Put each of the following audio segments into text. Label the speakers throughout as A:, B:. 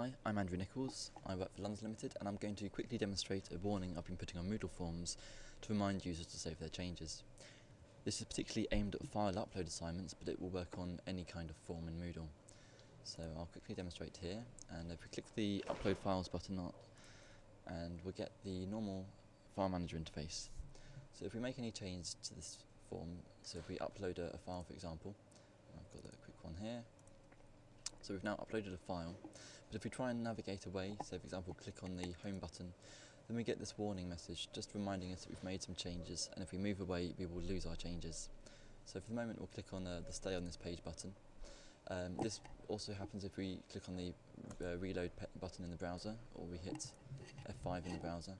A: Hi, I'm Andrew Nicols. I work for LUNS Limited and I'm going to quickly demonstrate a warning I've been putting on Moodle forms to remind users to save their changes. This is particularly aimed at file upload assignments but it will work on any kind of form in Moodle. So I'll quickly demonstrate here and if we click the upload files button and we'll get the normal file manager interface. So if we make any change to this form, so if we upload a, a file for example, I've got a quick one here, so we've now uploaded a file, but if we try and navigate away, so for example click on the home button, then we get this warning message just reminding us that we've made some changes and if we move away we will lose our changes. So for the moment we'll click on the stay on this page button. Um, this also happens if we click on the uh, reload button in the browser or we hit F5 in the browser.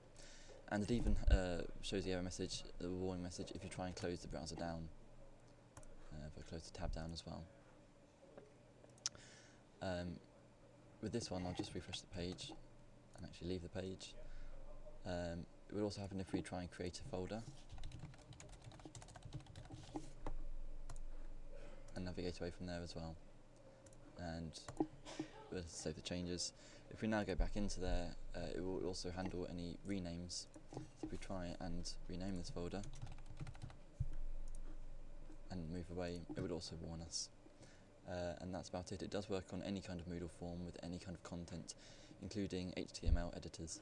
A: And it even uh, shows the error message, the warning message, if you try and close the browser down. Uh, if I close the tab down as well. Um, with this one, I'll just refresh the page and actually leave the page. Um, it would also happen if we try and create a folder and navigate away from there as well. And we'll save the changes. If we now go back into there, uh, it will also handle any renames. So if we try and rename this folder and move away, it would also warn us uh, and that's about it. It does work on any kind of Moodle form with any kind of content, including HTML editors.